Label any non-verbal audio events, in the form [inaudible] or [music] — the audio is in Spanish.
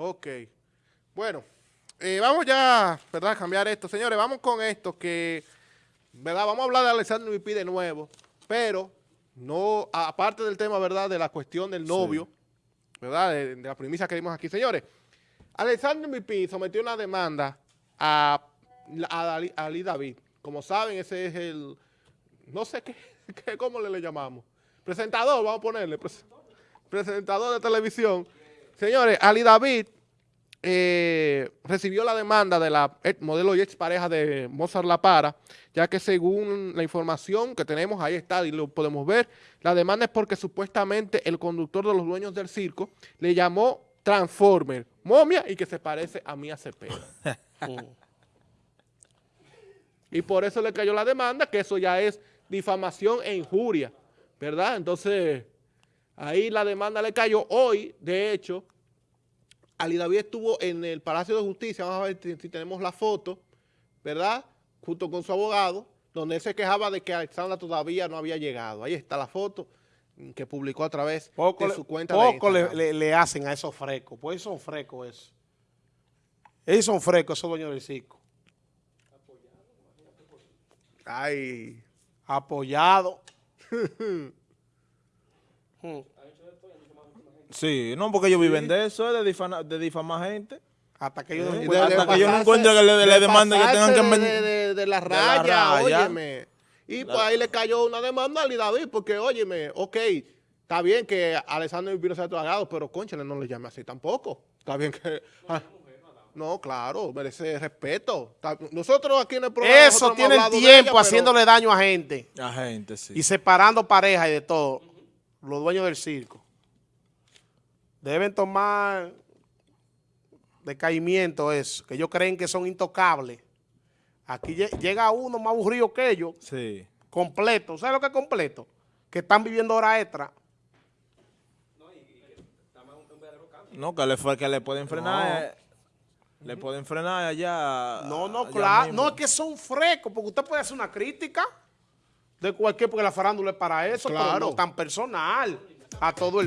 Ok. Bueno, eh, vamos ya, ¿verdad? A cambiar esto. Señores, vamos con esto que, ¿verdad? Vamos a hablar de Alexander Vipí de nuevo, pero no, aparte del tema, ¿verdad? De la cuestión del novio, ¿verdad? De, de, la premisa que dimos aquí. Señores, Alexander Vipí sometió una demanda a, a, Ali, a Ali David. Como saben, ese es el, no sé qué, [laughs] qué ¿cómo le, le llamamos? Presentador, vamos a ponerle, presentador de televisión. Señores, Ali David eh, recibió la demanda de la modelo y ex pareja de Mozart La Para, ya que según la información que tenemos, ahí está y lo podemos ver, la demanda es porque supuestamente el conductor de los dueños del circo le llamó Transformer, momia y que se parece a Mía Cepeda. [laughs] y por eso le cayó la demanda, que eso ya es difamación e injuria, ¿verdad? Entonces, ahí la demanda le cayó. Hoy, de hecho, Ali David estuvo en el Palacio de Justicia, vamos a ver si, si, tenemos la foto, ¿verdad? Junto con su abogado, donde él se quejaba de que Alexandra todavía no había llegado. Ahí está la foto que publicó a través poco de su cuenta Poco le, le, le, hacen a esos frescos, pues son frescos eso. Ellos son frescos, esos dueños del circo. Ay. Apoyado. [laughs] hmm. Sí, no, porque ellos viven de eso, de, difama, de difamar gente. Hasta que ellos, no, de, hasta de que ellos no encuentren que le, le, le demanden que tengan que... De, de, de, la raya, de la raya. óyeme. Y pues ahí le cayó una demanda a Ali David, porque, óyeme, ok, está bien que Alessandro Vipino sea tragado, pero, conchale, no le llame así tampoco. Está bien que... Ah, no, claro, merece respeto. Nosotros aquí en el programa... Eso tiene tiempo ella, haciéndole pero... daño a gente. A gente, sí. Y separando parejas y de todo. Los dueños del circo. Deben tomar decaimiento eso, que ellos creen que son intocables. Aquí llega uno más aburrido que ellos. Sí. Completo. ¿Sabes lo que es completo? Que están viviendo hora extra. No, que le, que le pueden frenar. No. Eh, le pueden frenar allá. No, no, claro. No, es que son frescos, porque usted puede hacer una crítica de cualquier, porque la farándula es para eso, claro. pero no tan personal a todo el